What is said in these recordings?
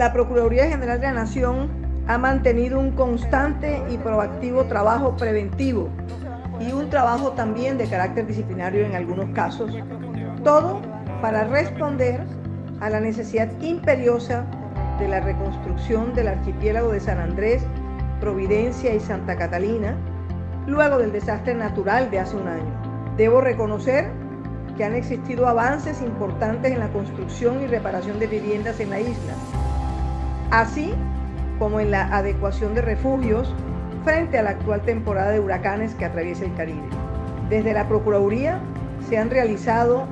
la Procuraduría General de la Nación ha mantenido un constante y proactivo trabajo preventivo y un trabajo también de carácter disciplinario en algunos casos, todo para responder a la necesidad imperiosa de la reconstrucción del archipiélago de San Andrés, Providencia y Santa Catalina, luego del desastre natural de hace un año. Debo reconocer que han existido avances importantes en la construcción y reparación de viviendas en la isla, así como en la adecuación de refugios frente a la actual temporada de huracanes que atraviesa el Caribe. Desde la Procuraduría se han realizado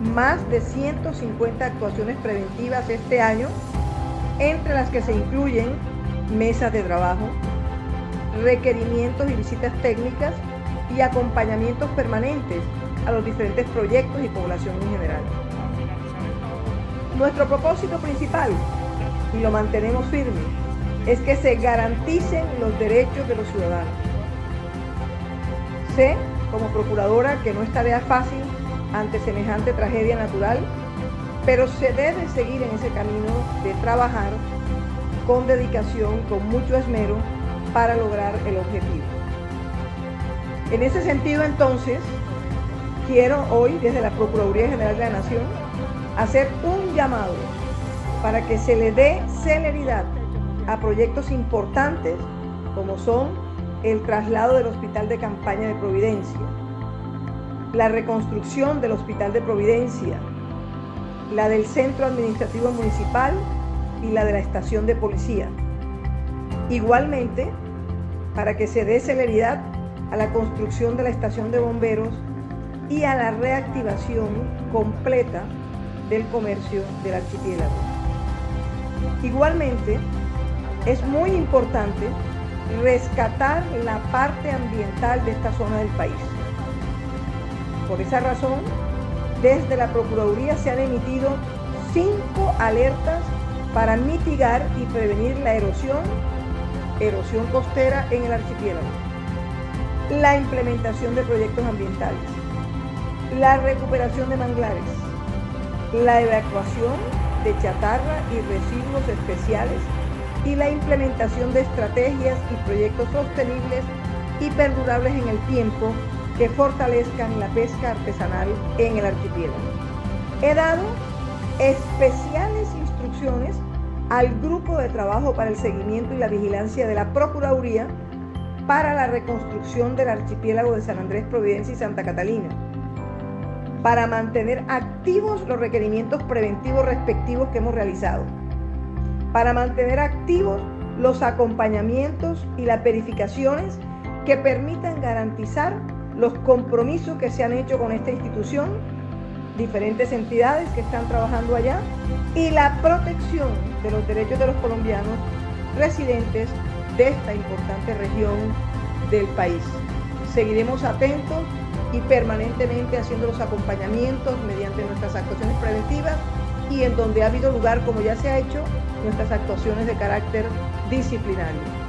más de 150 actuaciones preventivas este año, entre las que se incluyen mesas de trabajo, requerimientos y visitas técnicas y acompañamientos permanentes a los diferentes proyectos y población en general. Nuestro propósito principal, y lo mantenemos firme, es que se garanticen los derechos de los ciudadanos. Sé, como procuradora, que no es tarea fácil ante semejante tragedia natural, pero se debe seguir en ese camino de trabajar con dedicación, con mucho esmero, para lograr el objetivo. En ese sentido, entonces, quiero hoy, desde la Procuraduría General de la Nación, hacer un llamado para que se le dé celeridad a proyectos importantes como son el traslado del Hospital de Campaña de Providencia, la reconstrucción del Hospital de Providencia, la del Centro Administrativo Municipal y la de la Estación de Policía. Igualmente, para que se dé celeridad a la construcción de la Estación de Bomberos y a la reactivación completa del comercio del archipiélago. Igualmente, es muy importante rescatar la parte ambiental de esta zona del país. Por esa razón, desde la Procuraduría se han emitido cinco alertas para mitigar y prevenir la erosión, erosión costera en el archipiélago, la implementación de proyectos ambientales, la recuperación de manglares, la evacuación de chatarra y residuos especiales y la implementación de estrategias y proyectos sostenibles y perdurables en el tiempo que fortalezcan la pesca artesanal en el archipiélago. He dado especiales instrucciones al grupo de trabajo para el seguimiento y la vigilancia de la Procuraduría para la reconstrucción del archipiélago de San Andrés, Providencia y Santa Catalina, para mantener activos los requerimientos preventivos respectivos que hemos realizado para mantener activos los acompañamientos y las verificaciones que permitan garantizar los compromisos que se han hecho con esta institución, diferentes entidades que están trabajando allá y la protección de los derechos de los colombianos residentes de esta importante región del país. Seguiremos atentos y permanentemente haciendo los acompañamientos mediante nuestras actuaciones preventivas y en donde ha habido lugar, como ya se ha hecho, nuestras actuaciones de carácter disciplinario.